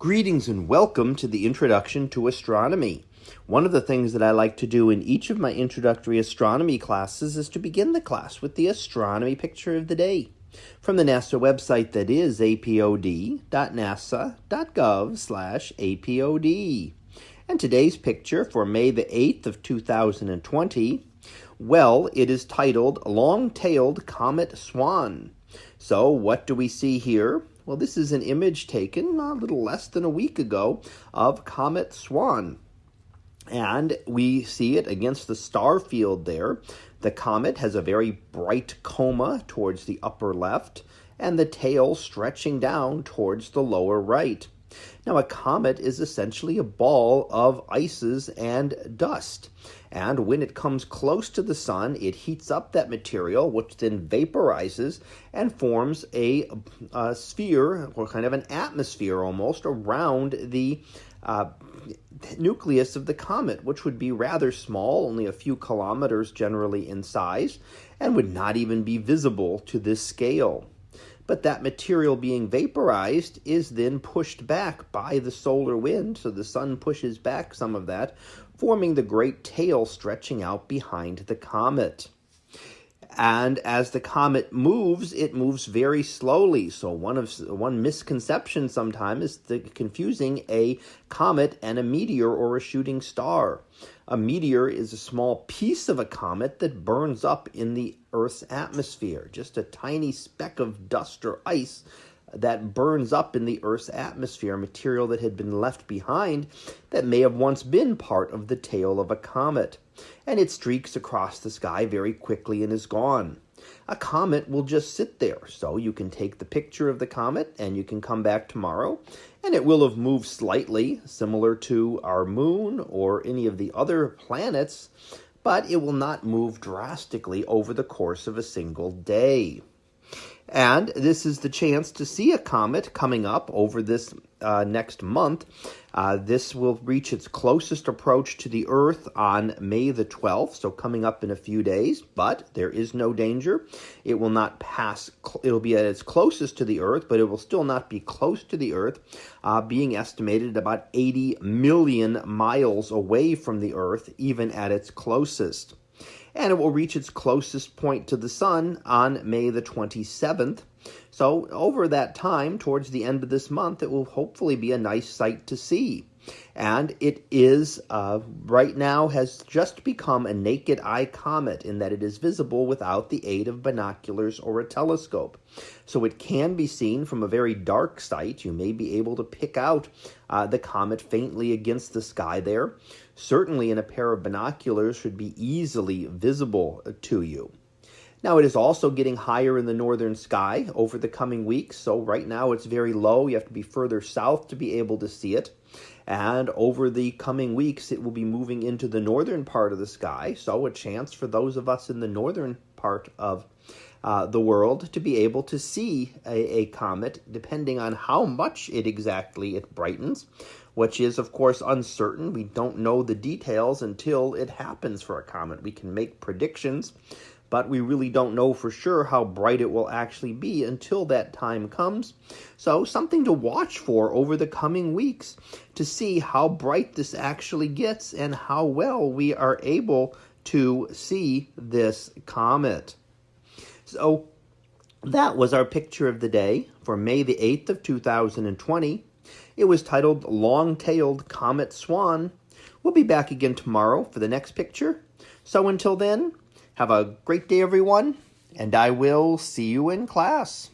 Greetings and welcome to the Introduction to Astronomy. One of the things that I like to do in each of my introductory astronomy classes is to begin the class with the astronomy picture of the day from the NASA website that is apod.nasa.gov slash apod. And today's picture for May the 8th of 2020, well, it is titled Long-Tailed Comet Swan. So, what do we see here? Well, this is an image taken a little less than a week ago of Comet Swan. And we see it against the star field there. The comet has a very bright coma towards the upper left, and the tail stretching down towards the lower right. Now, a comet is essentially a ball of ices and dust. And when it comes close to the sun, it heats up that material, which then vaporizes and forms a, a sphere, or kind of an atmosphere almost, around the uh, nucleus of the comet, which would be rather small, only a few kilometers generally in size, and would not even be visible to this scale but that material being vaporized is then pushed back by the solar wind. So the sun pushes back some of that, forming the great tail stretching out behind the comet. And as the comet moves, it moves very slowly. So one of one misconception sometimes is the confusing a comet and a meteor or a shooting star. A meteor is a small piece of a comet that burns up in the Earth's atmosphere, just a tiny speck of dust or ice that burns up in the Earth's atmosphere, material that had been left behind that may have once been part of the tail of a comet and it streaks across the sky very quickly and is gone. A comet will just sit there, so you can take the picture of the comet and you can come back tomorrow, and it will have moved slightly, similar to our moon or any of the other planets, but it will not move drastically over the course of a single day. And this is the chance to see a comet coming up over this uh, next month. Uh, this will reach its closest approach to the Earth on May the 12th, so coming up in a few days, but there is no danger. It will not pass, it'll be at its closest to the Earth, but it will still not be close to the Earth, uh, being estimated about 80 million miles away from the Earth, even at its closest and it will reach its closest point to the sun on May the 27th. So over that time, towards the end of this month, it will hopefully be a nice sight to see. And it is, uh, right now, has just become a naked eye comet in that it is visible without the aid of binoculars or a telescope. So it can be seen from a very dark site. You may be able to pick out uh, the comet faintly against the sky there. Certainly, in a pair of binoculars, should be easily visible to you. Now, it is also getting higher in the northern sky over the coming weeks. So, right now, it's very low. You have to be further south to be able to see it. And over the coming weeks, it will be moving into the northern part of the sky. So, a chance for those of us in the northern part of uh, the world to be able to see a, a comet, depending on how much it exactly it brightens, which is, of course, uncertain. We don't know the details until it happens for a comet. We can make predictions but we really don't know for sure how bright it will actually be until that time comes. So, something to watch for over the coming weeks to see how bright this actually gets and how well we are able to see this comet. So, that was our picture of the day for May the 8th of 2020. It was titled Long-Tailed Comet Swan. We'll be back again tomorrow for the next picture. So until then, have a great day, everyone, and I will see you in class.